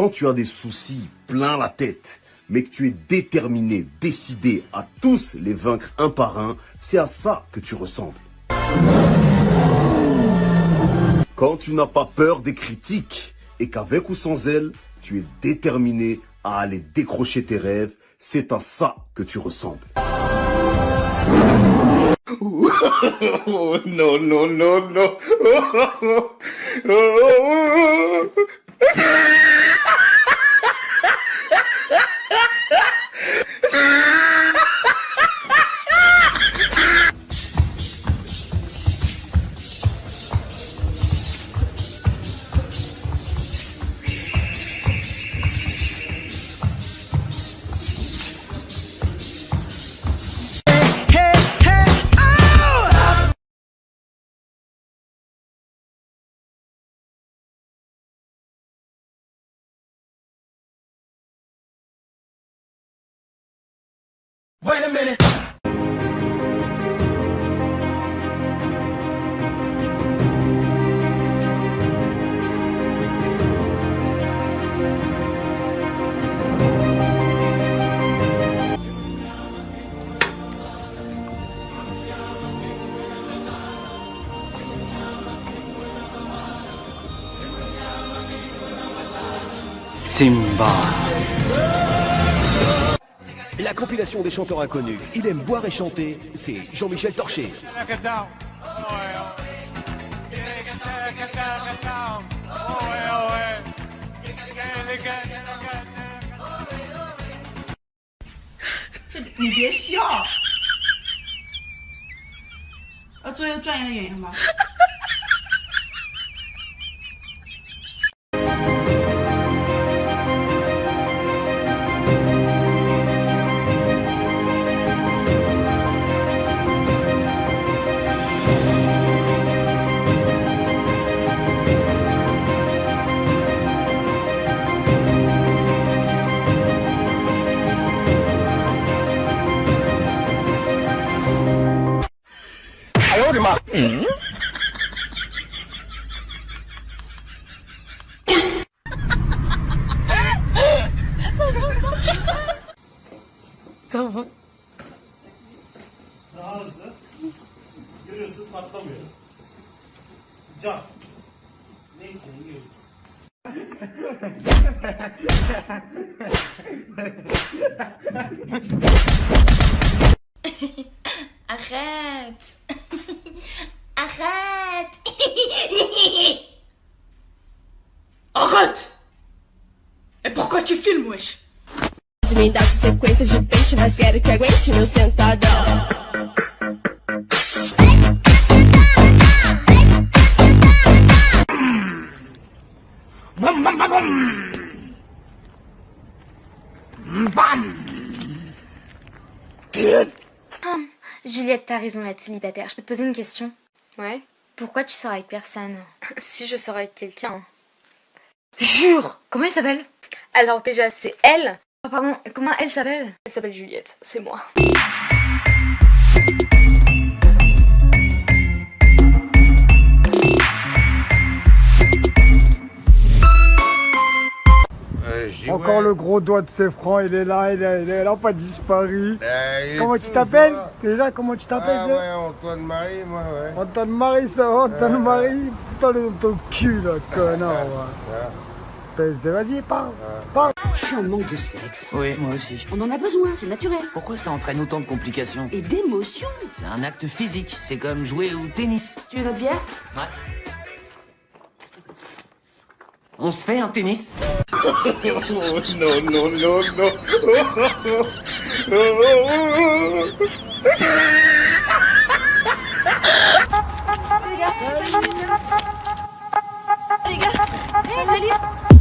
Quand tu as des soucis plein la tête, mais que tu es déterminé, décidé à tous les vaincre un par un, c'est à ça que tu ressembles. Quand tu n'as pas peur des critiques et qu'avec ou sans elles, tu es déterminé à aller décrocher tes rêves, c'est à ça que tu ressembles. non, non, non, non. Wait a minute. Simba. La compilation des chanteurs inconnus. Il aime boire et chanter, c'est Jean-Michel Torché. Daha hızlı. Görüyorsunuz patlamıyor. Can. Neyse yiyoruz. Me dá sequência de peixe, mas quero que aguente meu sentadão. Bam bam bam bam Bam Kid Juliette, t'as raison d'être célibataire. Je peux te poser une question? Ouais. Pourquoi tu sors avec personne? Si je sors avec quelqu'un. Jure Comment elle s'appelle? Alors déjà, c'est elle. Oh, Pardon, comment elle s'appelle? Elle s'appelle Juliette, c'est moi. Encore le gros doigt de ses francs, il est là, il est, il est là, pas disparu. comment tu t'appelles? Déjà, comment tu t'appelles Ah ouais, Antoine Marie, moi, ouais. Antoine Marie, ça va, Antoine Marie Putain, le ton cul, là, connard, ouais. Vas-y, parle, parle. Je suis en manque de sexe. Oui, moi aussi. On en a besoin, c'est naturel. Pourquoi ça entraîne autant de complications Et d'émotions. C'est un acte physique, c'est comme jouer au tennis. Tu veux notre bière? Ouais. On se fait un tennis non, non, non, non. Alerte,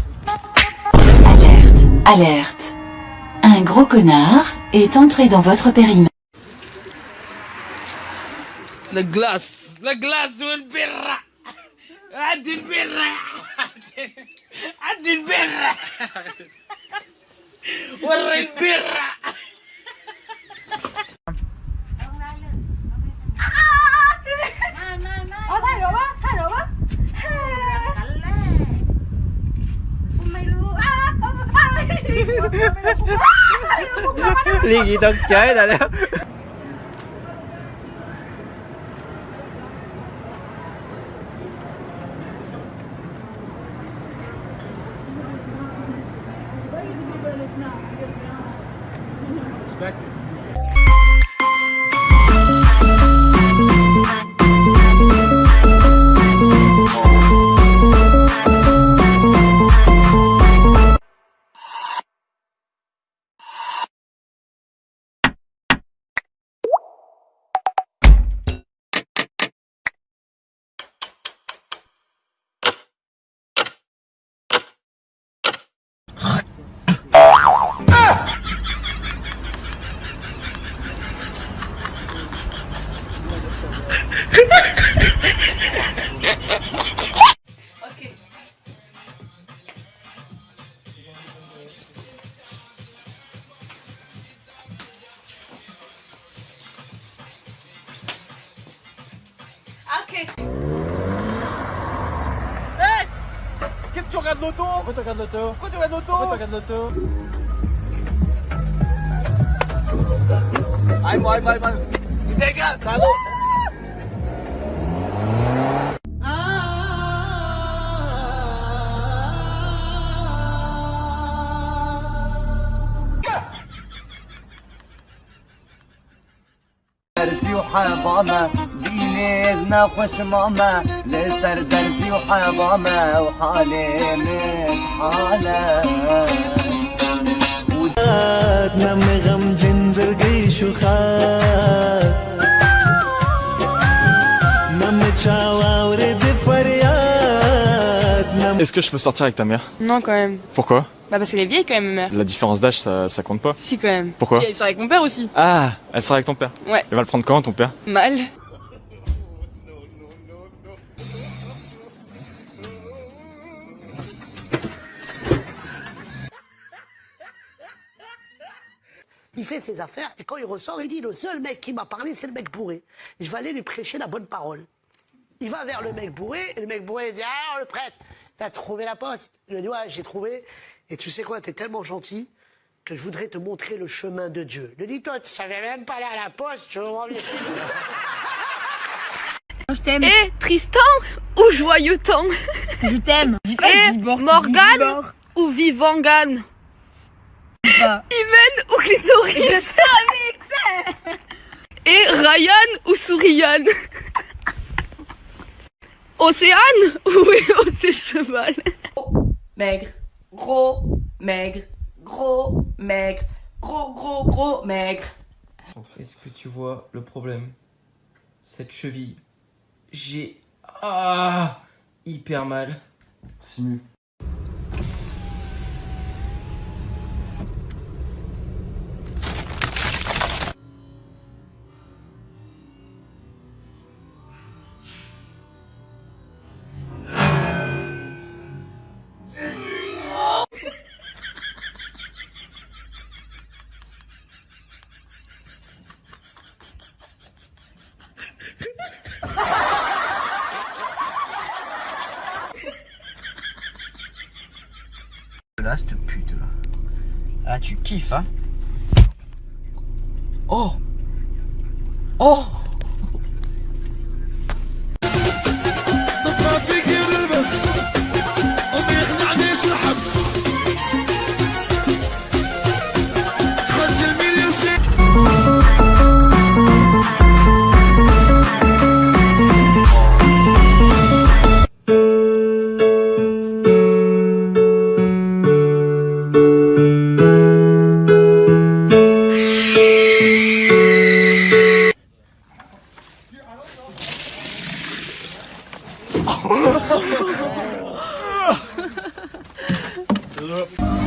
alerte. Un gros connard est entré dans votre périmètre. La glace La glace والبرة هات البرة هات البرة وري البرة liên gì tận chế rồi đó Pourquoi tu regardes l'auto Pourquoi tu regardes l'auto Pourquoi tu regardes l'auto Aïe, moi, aïe, moi, Dégage, salaud درزي وحضامة دينيزنا خوش ماما لسر درزي وحضامة وحالي من حالة نم غم جنزل قيش وخات نم تشاوا ورد فريات نم Est-ce que je peux sortir avec ta mère Non, quand même. Pourquoi Bah, parce qu'elle est vieille quand même, ma mère. La différence d'âge, ça, ça compte pas Si, quand même. Pourquoi Puis elle sort avec mon père aussi. Ah, elle sera avec ton père Ouais. Elle va le prendre quand, ton père Mal. Il fait ses affaires et quand il ressort, il dit le seul mec qui m'a parlé, c'est le mec bourré. Je vais aller lui prêcher la bonne parole. Il va vers le mec bourré et le mec bourré dit Ah, le prêtre, t'as trouvé la poste Je lui dis Ouais, j'ai trouvé. Et tu sais quoi, t'es tellement gentil que je voudrais te montrer le chemin de Dieu. Il lui dit Toi, tu savais même pas aller à la poste, tu veux chez Je t'aime. Et Tristan ou Joyeux Temps Je t'aime. Et Morgane ou Vivangan Imen ou Clitoris Et Ryan ou Souriane. Océane ou Océ Cheval. Maigre, gros, maigre, gros, maigre, gros, gros, gros, maigre. Est-ce que tu vois le problème? Cette cheville, j'ai ah, hyper mal. Simu. Là, cette pute là. Ah, tu kiffes, hein. Oh. Oh 죄송합니다. 네. 아.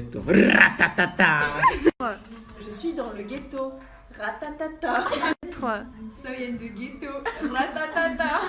ghetto. Ratatata. Je suis dans le ghetto. Ratatata. 3. Soy en du ghetto. Ratatata.